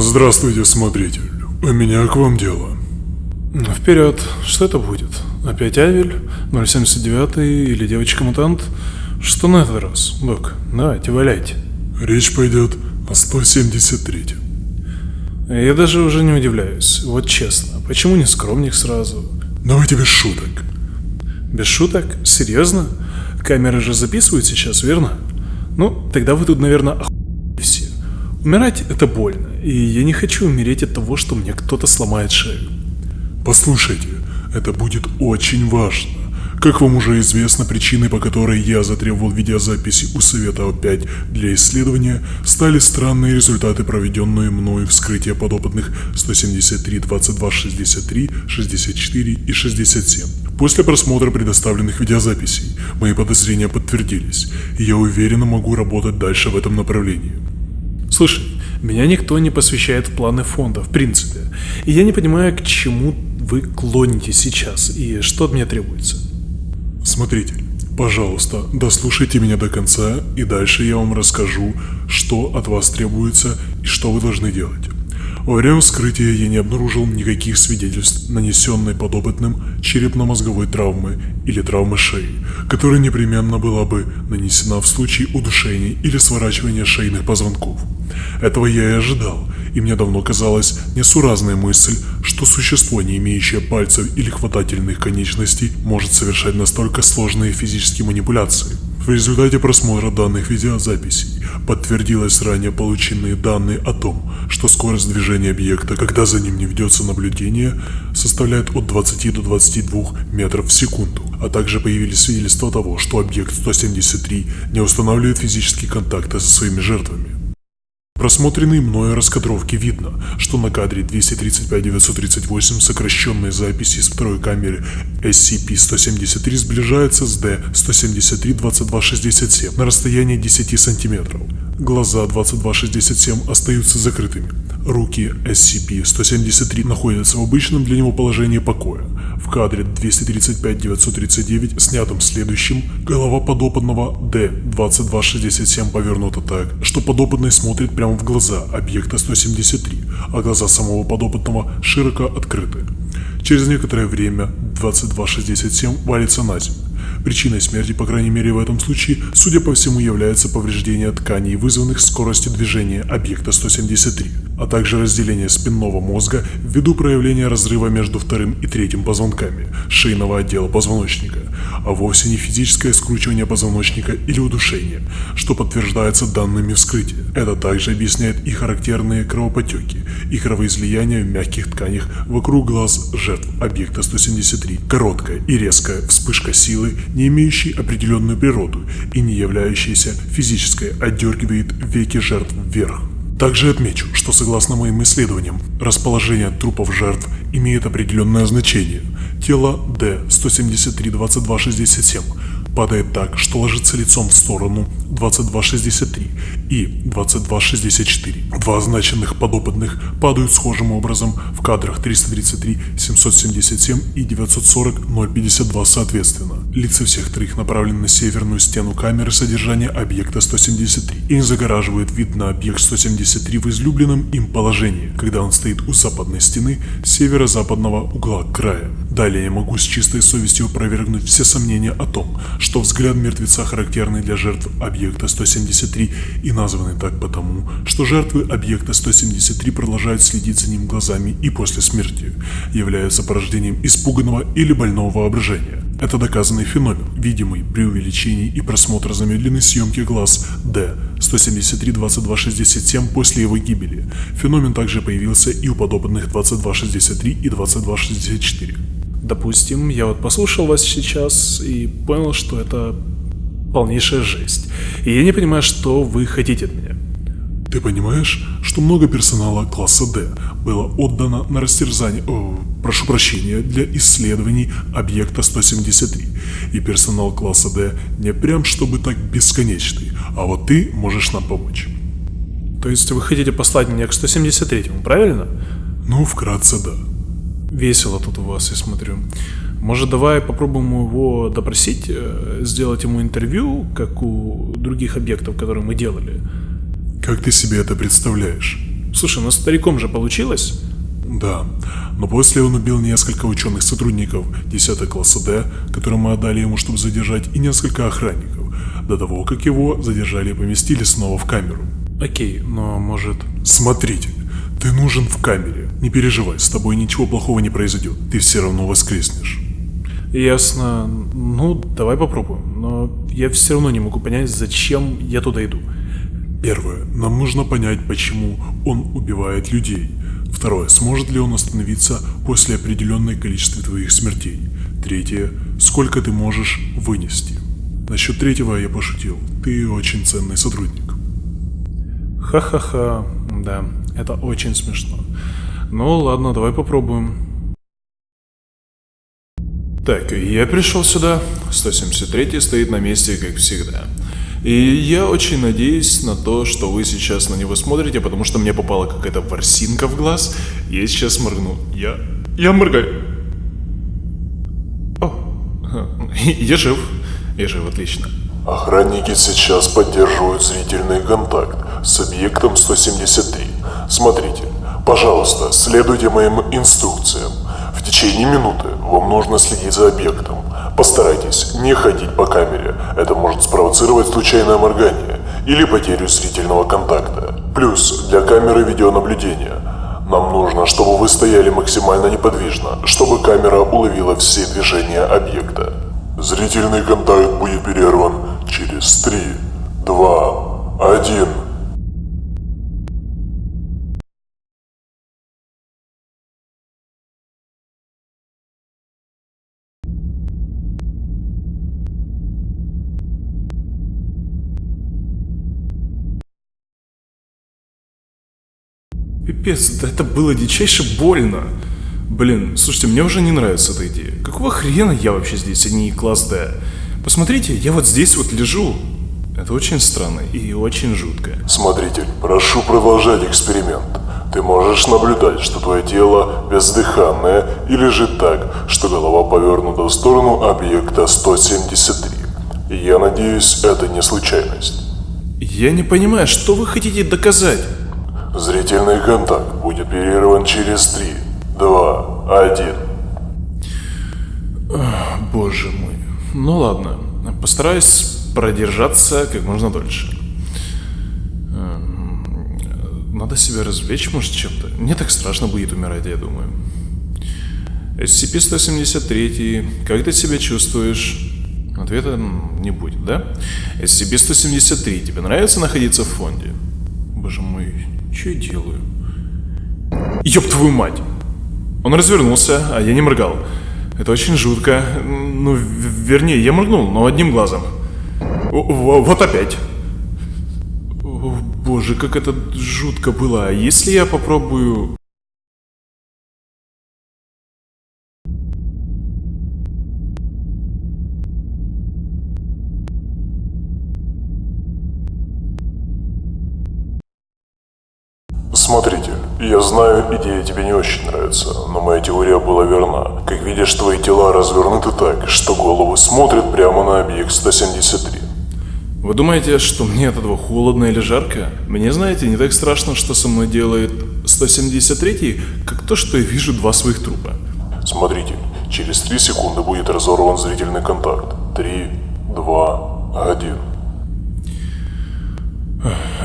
Здравствуйте, смотритель. У меня к вам дело. Вперед. Что это будет? Опять Авель? 079 или девочка-мутант? Что на этот раз? Док, давайте, валяйте. Речь пойдет о 173 Я даже уже не удивляюсь. Вот честно, почему не скромник сразу? Давайте без шуток. Без шуток? Серьезно? Камеры же записывают сейчас, верно? Ну, тогда вы тут, наверное, охуели все. Умирать это больно, и я не хочу умереть от того, что мне кто-то сломает шею. Послушайте, это будет очень важно. Как вам уже известно, причиной, по которой я затребовал видеозаписи у Совета О5 для исследования, стали странные результаты, проведенные мною вскрытия подопытных 173, 22, 63, 64 и 67. После просмотра предоставленных видеозаписей, мои подозрения подтвердились, и я уверенно могу работать дальше в этом направлении. Слушай, меня никто не посвящает в планы фонда, в принципе, и я не понимаю, к чему вы клоните сейчас и что от меня требуется. Смотритель, пожалуйста, дослушайте меня до конца, и дальше я вам расскажу, что от вас требуется и что вы должны делать. Во время вскрытия я не обнаружил никаких свидетельств нанесенной подопытным черепно-мозговой травмы или травмы шеи, которая непременно была бы нанесена в случае удушения или сворачивания шейных позвонков. Этого я и ожидал, и мне давно казалась несуразная мысль, что существо, не имеющее пальцев или хватательных конечностей, может совершать настолько сложные физические манипуляции. В результате просмотра данных видеозаписей подтвердилось ранее полученные данные о том, что скорость движения объекта, когда за ним не ведется наблюдение, составляет от 20 до 22 метров в секунду, а также появились свидетельства того, что объект 173 не устанавливает физические контакты со своими жертвами просмотренной мною раскадровке видно, что на кадре 235-938 сокращенные записи с второй камеры SCP-173 сближаются с D-173-2267 на расстоянии 10 сантиметров. Глаза 2267 остаются закрытыми. Руки SCP-173 находятся в обычном для него положении покоя. В кадре 235-939, снятом следующим, голова подопытного D-2267 повернута так, что подопытный смотрит прямо в глаза объекта 173, а глаза самого подопытного широко открыты. Через некоторое время 2267 валится на землю. Причиной смерти, по крайней мере в этом случае, судя по всему, является повреждение тканей, вызванных скоростью движения объекта 173, а также разделение спинного мозга ввиду проявления разрыва между вторым и третьим позвонками шейного отдела позвоночника, а вовсе не физическое скручивание позвоночника или удушение, что подтверждается данными вскрытия. Это также объясняет и характерные кровопотеки, и кровоизлияния в мягких тканях вокруг глаз жертв объекта 173, короткая и резкая вспышка силы, не имеющей определенную природу и не являющаяся физической, отдергивает веки жертв вверх. Также отмечу, что согласно моим исследованиям, расположение трупов жертв имеет определенное значение. Тело D-173-2267 падает так, что ложится лицом в сторону 2263 и 2264. Два означенных подопытных падают схожим образом в кадрах 333, 777 и 940, 052 соответственно. Лица всех троих направлены на северную стену камеры содержания объекта 173 и загораживает вид на объект 173 в излюбленном им положении, когда он стоит у западной стены северо-западного угла края. Далее я могу с чистой совестью опровергнуть все сомнения о том, что взгляд мертвеца характерный для жертв объекта 173 и названы так потому, что жертвы объекта 173 продолжают следить за ним глазами и после смерти, являются порождением испуганного или больного воображения. Это доказанный феномен, видимый при увеличении и просмотре замедленной съемки глаз D 173-2267 после его гибели. Феномен также появился и у подопытных 2263 и 2264. Допустим, я вот послушал вас сейчас и понял, что это полнейшая жесть. И я не понимаю, что вы хотите от меня. Ты понимаешь, что много персонала класса D было отдано на растерзание, о, прошу прощения, для исследований объекта 173, и персонал класса D не прям чтобы так бесконечный, а вот ты можешь нам помочь. То есть вы хотите послать меня к 173, правильно? Ну, вкратце да. Весело тут у вас, я смотрю. Может, давай попробуем его допросить, э, сделать ему интервью, как у других объектов, которые мы делали? Как ты себе это представляешь? Слушай, ну стариком же получилось? Да, но после он убил несколько ученых сотрудников 10 класса D, которые мы отдали ему, чтобы задержать, и несколько охранников, до того, как его задержали и поместили снова в камеру. Окей, но может... Смотрите, ты нужен в камере. Не переживай, с тобой ничего плохого не произойдет. Ты все равно воскреснешь. Ясно. Ну, давай попробуем. Но я все равно не могу понять, зачем я туда иду. Первое. Нам нужно понять, почему он убивает людей. Второе. Сможет ли он остановиться после определенной количества твоих смертей. Третье. Сколько ты можешь вынести. Насчет третьего я пошутил. Ты очень ценный сотрудник. Ха-ха-ха. Да, это очень смешно. Ну ладно, давай попробуем. Так, я пришел сюда. 173 стоит на месте, как всегда. И я очень надеюсь на то, что вы сейчас на него смотрите, потому что мне попала какая-то ворсинка в глаз. Я сейчас моргну. Я... Я моргаю. О, я жив. Я жив, отлично. Охранники сейчас поддерживают зрительный контакт с объектом 173. Смотрите, пожалуйста, следуйте моим инструкциям. В течение минуты вам нужно следить за объектом. Постарайтесь не ходить по камере, это может спровоцировать случайное моргание или потерю зрительного контакта. Плюс для камеры видеонаблюдения нам нужно, чтобы вы стояли максимально неподвижно, чтобы камера уловила все движения объекта. Зрительный контакт будет перерван через 3, 2, 1. Пипец, да это было дичайше больно. Блин, слушайте, мне уже не нравится эта идея. Какого хрена я вообще здесь, а не класс D? Посмотрите, я вот здесь вот лежу. Это очень странно и очень жутко. Смотритель, прошу продолжать эксперимент. Ты можешь наблюдать, что твое тело бездыханное и лежит так, что голова повернута в сторону объекта 173. И я надеюсь, это не случайность. Я не понимаю, что вы хотите доказать? Зрительный контакт будет перерван через 3, 2, 1. Боже мой. Ну ладно, постараюсь продержаться как можно дольше. Эм, Надо себя развлечь, может, чем-то. Не так страшно будет умирать, я думаю. SCP-173, как ты себя чувствуешь? Ответа не будет, да? SCP-173, тебе нравится находиться в фонде? Боже мой, что я делаю? Ёб твою мать! Он развернулся, а я не моргал. Это очень жутко. Ну, вернее, я моргнул, но одним глазом. Вот опять. О, боже, как это жутко было. А если я попробую... Смотрите, я знаю, идея тебе не очень нравится, но моя теория была верна. Как видишь, твои тела развернуты так, что головы смотрят прямо на объект 173. Вы думаете, что мне от этого холодно или жарко? Мне, знаете, не так страшно, что со мной делает 173 как то, что я вижу два своих трупа. Смотрите, через 3 секунды будет разорван зрительный контакт. 3, 2, 1.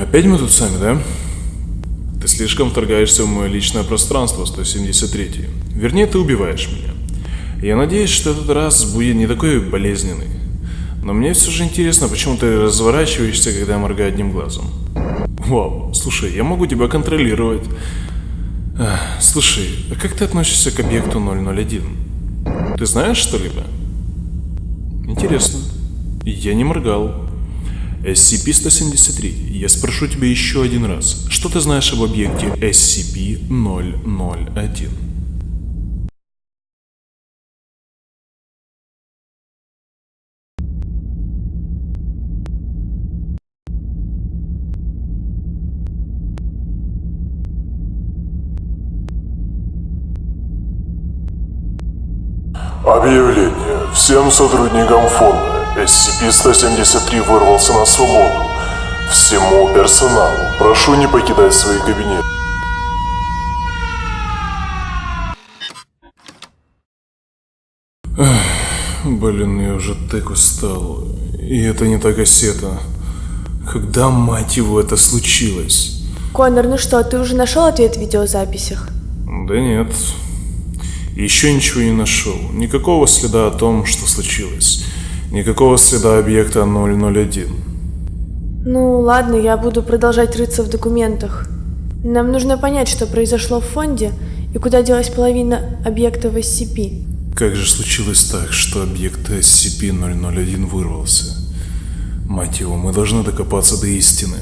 Опять мы тут сами, да? Слишком вторгаешься в мое личное пространство, 173. Вернее, ты убиваешь меня. Я надеюсь, что этот раз будет не такой болезненный. Но мне все же интересно, почему ты разворачиваешься, когда я моргаю одним глазом. Вау, слушай, я могу тебя контролировать. Ах, Слушай, а как ты относишься к объекту 001? Ты знаешь что-либо? Интересно. Я не моргал. SCP-173, я спрошу тебя еще один раз. Что ты знаешь об объекте SCP-001? Объявление. Всем сотрудникам фонда SCP-173 вырвался на свободу. Всему персоналу прошу не покидать свои кабинеты. Блин, я уже так устал. И это не так осета. Когда, мать его, это случилось? Конор, ну что, ты уже нашел ответ в видеозаписях? Да нет. Еще ничего не нашел. Никакого следа о том, что случилось. Никакого следа объекта 001. Ну ладно, я буду продолжать рыться в документах. Нам нужно понять, что произошло в фонде и куда делась половина объектов SCP. Как же случилось так, что объект SCP-001 вырвался? Мать его, мы должны докопаться до истины.